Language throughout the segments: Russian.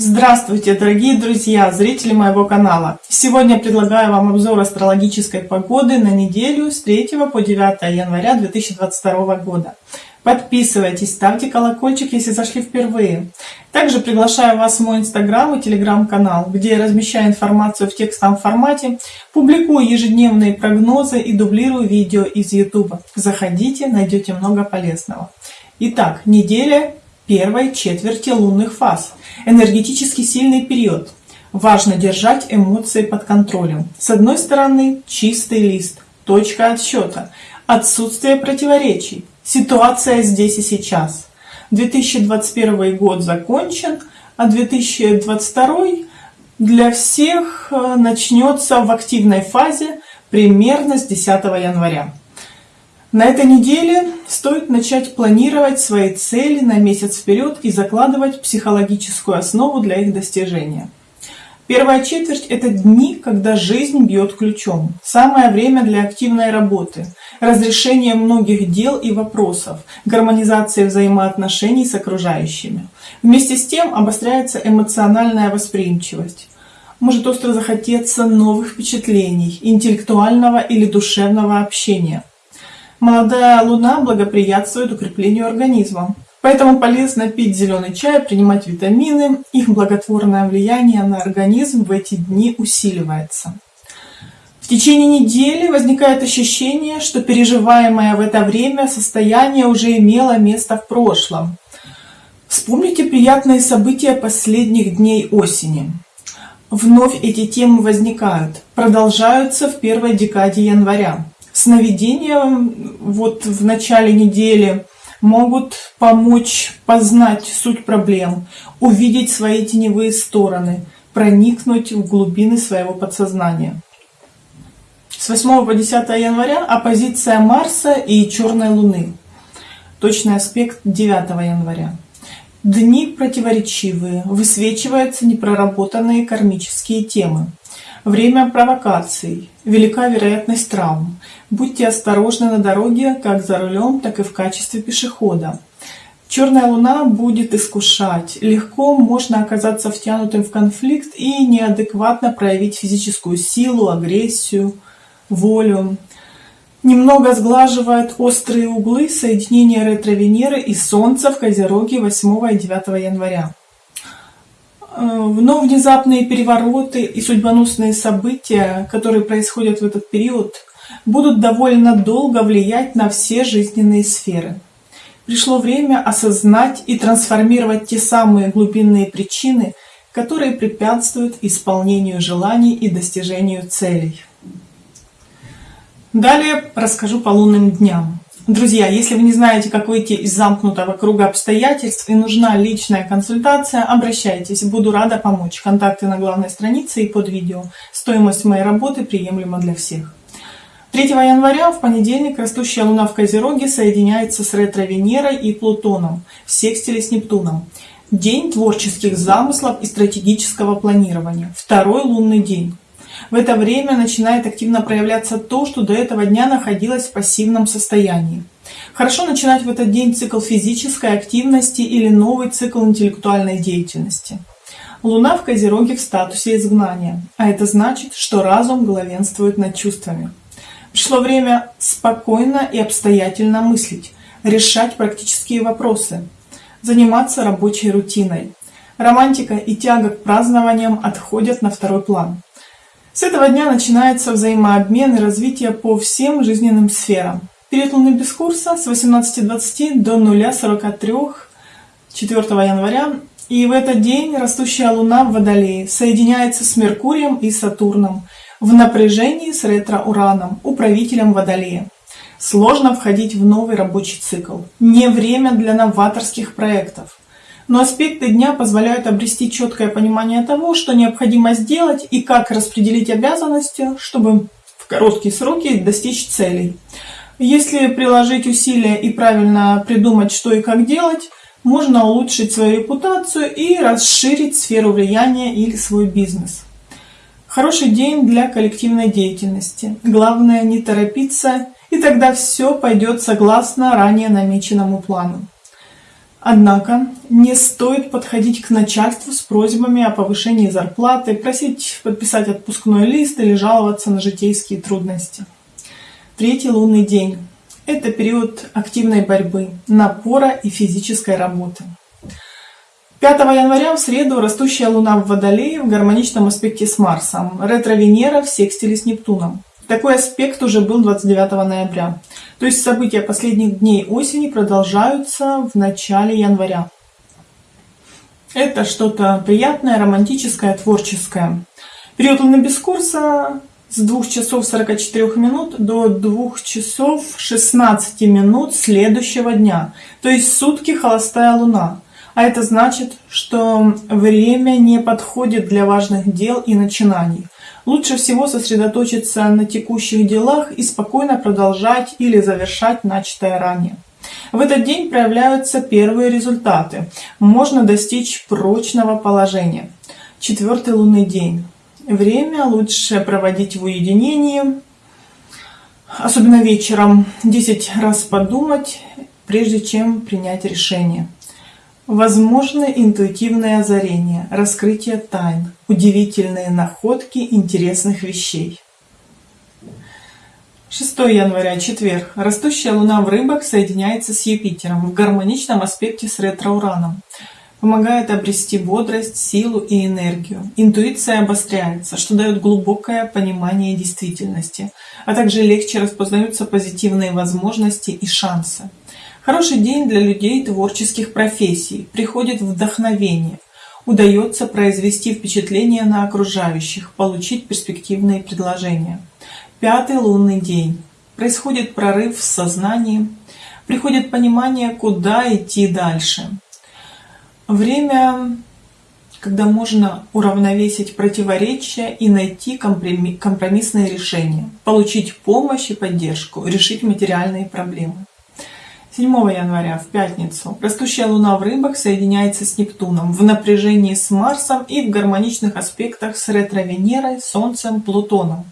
Здравствуйте, дорогие друзья, зрители моего канала! Сегодня предлагаю вам обзор астрологической погоды на неделю с 3 по 9 января 2022 года. Подписывайтесь, ставьте колокольчик, если зашли впервые. Также приглашаю вас в мой инстаграм и телеграм-канал, где я размещаю информацию в текстовом формате, публикую ежедневные прогнозы и дублирую видео из YouTube. Заходите, найдете много полезного. Итак, неделя первой четверти лунных фаз. Энергетически сильный период. Важно держать эмоции под контролем. С одной стороны, чистый лист, точка отсчета, отсутствие противоречий, ситуация здесь и сейчас. 2021 год закончен, а 2022 для всех э, начнется в активной фазе примерно с 10 января. На этой неделе стоит начать планировать свои цели на месяц вперед и закладывать психологическую основу для их достижения. Первая четверть – это дни, когда жизнь бьет ключом. Самое время для активной работы, разрешения многих дел и вопросов, гармонизации взаимоотношений с окружающими. Вместе с тем обостряется эмоциональная восприимчивость. Может остро захотеться новых впечатлений, интеллектуального или душевного общения. Молодая луна благоприятствует укреплению организма. Поэтому полезно пить зеленый чай, принимать витамины. Их благотворное влияние на организм в эти дни усиливается. В течение недели возникает ощущение, что переживаемое в это время состояние уже имело место в прошлом. Вспомните приятные события последних дней осени. Вновь эти темы возникают, продолжаются в первой декаде января сновидения вот в начале недели могут помочь познать суть проблем, увидеть свои теневые стороны, проникнуть в глубины своего подсознания. С 8 по 10 января оппозиция Марса и Черной Луны. Точный аспект 9 января. Дни противоречивые, высвечиваются непроработанные кармические темы. Время провокаций. Велика вероятность травм. Будьте осторожны на дороге, как за рулем, так и в качестве пешехода. Черная луна будет искушать. Легко можно оказаться втянутым в конфликт и неадекватно проявить физическую силу, агрессию, волю. Немного сглаживает острые углы соединения ретро-Венеры и Солнца в Козероге 8 и 9 января. Э, но внезапные перевороты и судьбоносные события, которые происходят в этот период, будут довольно долго влиять на все жизненные сферы. Пришло время осознать и трансформировать те самые глубинные причины, которые препятствуют исполнению желаний и достижению целей. Далее расскажу по лунным дням. Друзья, если вы не знаете, как выйти из замкнутого круга обстоятельств и нужна личная консультация, обращайтесь, буду рада помочь. Контакты на главной странице и под видео. Стоимость моей работы приемлема для всех. 3 января в понедельник растущая луна в Козероге соединяется с ретро-Венерой и Плутоном в секстиле с Нептуном. День творческих замыслов и стратегического планирования. Второй лунный день. В это время начинает активно проявляться то, что до этого дня находилось в пассивном состоянии. Хорошо начинать в этот день цикл физической активности или новый цикл интеллектуальной деятельности. Луна в Козероге в статусе изгнания, а это значит, что разум главенствует над чувствами. Пришло время спокойно и обстоятельно мыслить, решать практические вопросы, заниматься рабочей рутиной. Романтика и тяга к празднованиям отходят на второй план. С этого дня начинается взаимообмен и развитие по всем жизненным сферам. Период луны без курса с 18.20 до 0.43 4 января. И в этот день растущая луна в Водолее соединяется с Меркурием и Сатурном в напряжении с ретро-ураном, управителем Водолея. Сложно входить в новый рабочий цикл. Не время для новаторских проектов но аспекты дня позволяют обрести четкое понимание того, что необходимо сделать и как распределить обязанности, чтобы в короткие сроки достичь целей. Если приложить усилия и правильно придумать, что и как делать, можно улучшить свою репутацию и расширить сферу влияния или свой бизнес. Хороший день для коллективной деятельности. Главное не торопиться, и тогда все пойдет согласно ранее намеченному плану. Однако не стоит подходить к начальству с просьбами о повышении зарплаты, просить подписать отпускной лист или жаловаться на житейские трудности. Третий лунный день – это период активной борьбы, напора и физической работы. 5 января в среду растущая Луна в Водолее в гармоничном аспекте с Марсом, ретро-Венера в секстиле с Нептуном. Такой аспект уже был 29 ноября. То есть события последних дней осени продолжаются в начале января. Это что-то приятное, романтическое, творческое. Период Луны без курса с 2 часов 44 минут до 2 часов 16 минут следующего дня. То есть сутки холостая Луна. А это значит, что время не подходит для важных дел и начинаний. Лучше всего сосредоточиться на текущих делах и спокойно продолжать или завершать начатое ранее. В этот день проявляются первые результаты. Можно достичь прочного положения. Четвертый лунный день. Время лучше проводить в уединении, особенно вечером. 10 раз подумать, прежде чем принять решение. Возможны интуитивное озарение, раскрытие тайн, удивительные находки интересных вещей. 6 января, четверг. Растущая Луна в рыбах соединяется с Юпитером в гармоничном аспекте с ретро-ураном. Помогает обрести бодрость, силу и энергию. Интуиция обостряется, что дает глубокое понимание действительности, а также легче распознаются позитивные возможности и шансы. Хороший день для людей творческих профессий, приходит вдохновение, удается произвести впечатление на окружающих, получить перспективные предложения. Пятый лунный день. Происходит прорыв в сознании, приходит понимание, куда идти дальше. Время, когда можно уравновесить противоречия и найти компромиссные решения, получить помощь и поддержку, решить материальные проблемы. 7 января, в пятницу, растущая Луна в рыбах соединяется с Нептуном в напряжении с Марсом и в гармоничных аспектах с ретро-Венерой, Солнцем, Плутоном.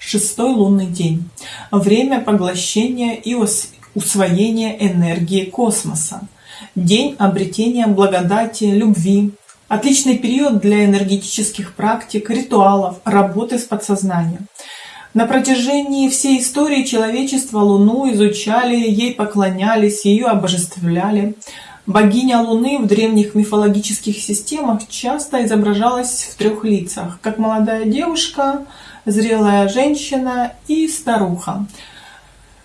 Шестой лунный день. Время поглощения и усвоения энергии космоса. День обретения благодати, любви. Отличный период для энергетических практик, ритуалов, работы с подсознанием. На протяжении всей истории человечества Луну изучали, ей поклонялись, ее обожествляли. Богиня Луны в древних мифологических системах часто изображалась в трех лицах, как молодая девушка, зрелая женщина и старуха.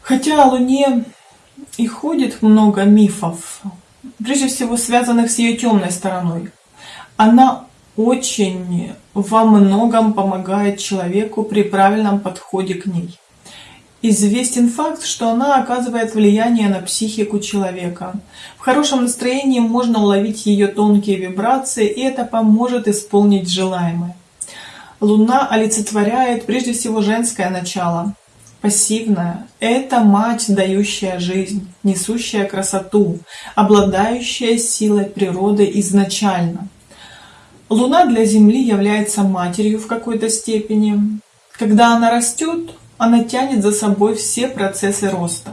Хотя о Луне и ходит много мифов, прежде всего связанных с ее темной стороной. Она очень во многом помогает человеку при правильном подходе к ней. Известен факт, что она оказывает влияние на психику человека. В хорошем настроении можно уловить ее тонкие вибрации, и это поможет исполнить желаемое. Луна олицетворяет прежде всего женское начало, пассивное. Это мать, дающая жизнь, несущая красоту, обладающая силой природы изначально – Луна для Земли является матерью в какой-то степени. Когда она растет, она тянет за собой все процессы роста.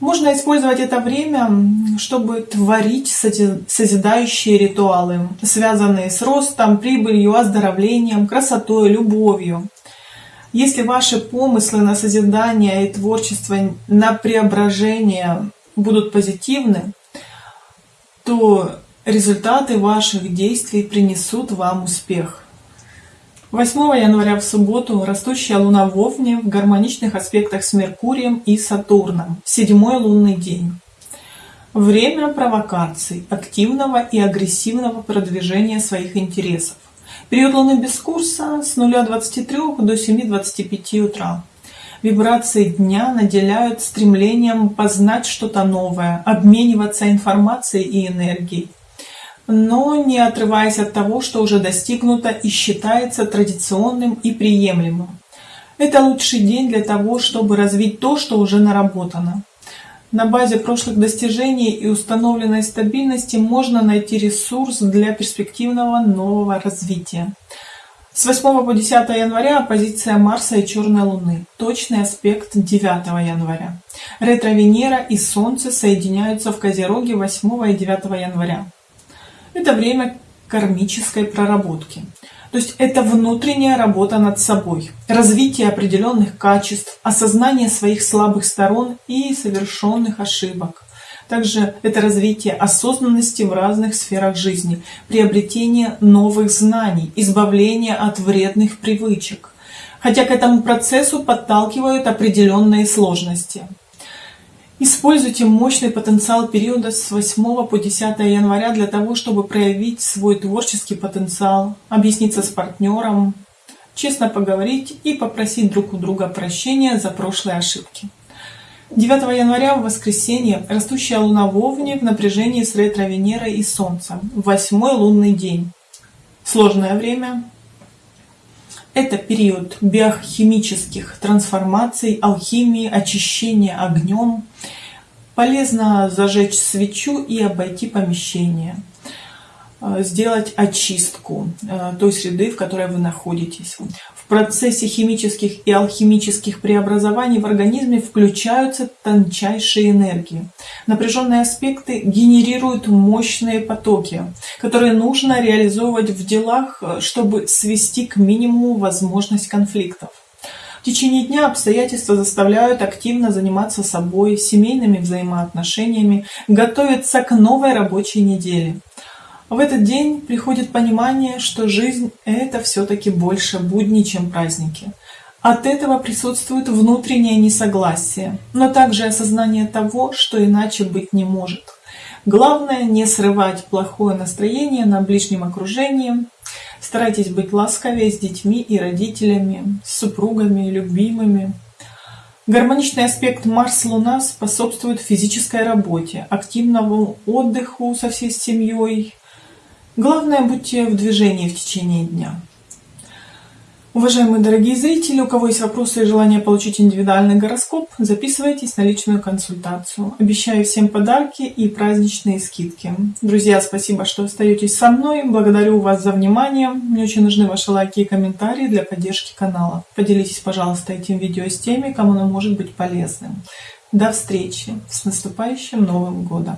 Можно использовать это время, чтобы творить созидающие ритуалы, связанные с ростом, прибылью, оздоровлением, красотой, любовью. Если ваши помыслы на созидание и творчество, на преображение будут позитивны, то Результаты ваших действий принесут вам успех. 8 января в субботу растущая Луна в Овне в гармоничных аспектах с Меркурием и Сатурном. Седьмой лунный день. Время провокаций, активного и агрессивного продвижения своих интересов. Период Луны без курса с 0.23 до 7.25 утра. Вибрации дня наделяют стремлением познать что-то новое, обмениваться информацией и энергией но не отрываясь от того, что уже достигнуто и считается традиционным и приемлемым. Это лучший день для того, чтобы развить то, что уже наработано. На базе прошлых достижений и установленной стабильности можно найти ресурс для перспективного нового развития. С 8 по 10 января оппозиция Марса и Черной Луны. Точный аспект 9 января. Ретро-Венера и Солнце соединяются в Козероге 8 и 9 января. Это время кармической проработки. То есть это внутренняя работа над собой, развитие определенных качеств, осознание своих слабых сторон и совершенных ошибок. Также это развитие осознанности в разных сферах жизни, приобретение новых знаний, избавление от вредных привычек. Хотя к этому процессу подталкивают определенные сложности. Используйте мощный потенциал периода с 8 по 10 января для того, чтобы проявить свой творческий потенциал, объясниться с партнером, честно поговорить и попросить друг у друга прощения за прошлые ошибки. 9 января в воскресенье растущая луна в Овне в напряжении с ретро-Венерой и Солнцем. Восьмой лунный день. Сложное время. Это период биохимических трансформаций, алхимии, очищения огнем. Полезно зажечь свечу и обойти помещение. Э, сделать очистку э, той среды, в которой вы находитесь. В процессе химических и алхимических преобразований в организме включаются тончайшие энергии. Напряженные аспекты генерируют мощные потоки, которые нужно реализовывать в делах, чтобы свести к минимуму возможность конфликтов. В течение дня обстоятельства заставляют активно заниматься собой, семейными взаимоотношениями, готовиться к новой рабочей неделе. В этот день приходит понимание, что жизнь — это все-таки больше будни, чем праздники. От этого присутствует внутреннее несогласие, но также осознание того, что иначе быть не может. Главное не срывать плохое настроение на ближнем окружении. Старайтесь быть ласковее с детьми и родителями, с супругами, любимыми. Гармоничный аспект Марс-Луна способствует физической работе, активному отдыху со всей семьей, Главное, будьте в движении в течение дня. Уважаемые дорогие зрители, у кого есть вопросы и желание получить индивидуальный гороскоп, записывайтесь на личную консультацию. Обещаю всем подарки и праздничные скидки. Друзья, спасибо, что остаетесь со мной. Благодарю вас за внимание. Мне очень нужны ваши лайки и комментарии для поддержки канала. Поделитесь, пожалуйста, этим видео с теми, кому оно может быть полезным. До встречи! С наступающим Новым Годом!